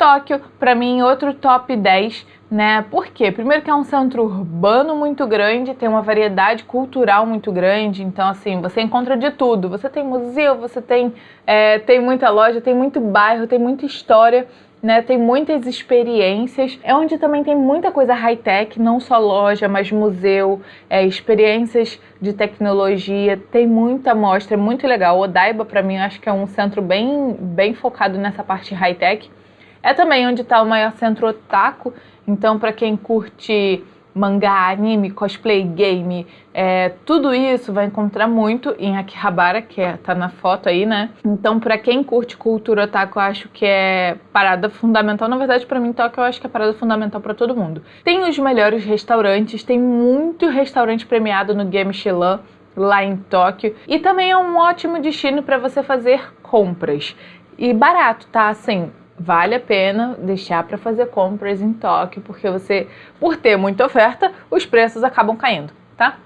Tóquio, para mim, outro top 10 né? Por quê? Primeiro que é um centro urbano muito grande, tem uma variedade cultural muito grande, então assim, você encontra de tudo. Você tem museu, você tem, é, tem muita loja, tem muito bairro, tem muita história. Né, tem muitas experiências. É onde também tem muita coisa high-tech, não só loja, mas museu, é, experiências de tecnologia. Tem muita mostra, é muito legal. O Odaiba, para mim, acho que é um centro bem, bem focado nessa parte high-tech. É também onde está o maior centro otaku, então para quem curte mangá, anime, cosplay, game, é, tudo isso vai encontrar muito em Akihabara, que é, tá na foto aí, né? Então, para quem curte cultura otaku, eu acho que é parada fundamental. Na verdade, para mim, Tóquio, eu acho que é parada fundamental para todo mundo. Tem os melhores restaurantes, tem muito restaurante premiado no Game Michelin lá em Tóquio e também é um ótimo destino para você fazer compras. E barato, tá? Assim, vale a pena deixar para fazer compras em Tóquio, porque você, por ter muita oferta, os preços acabam caindo, tá?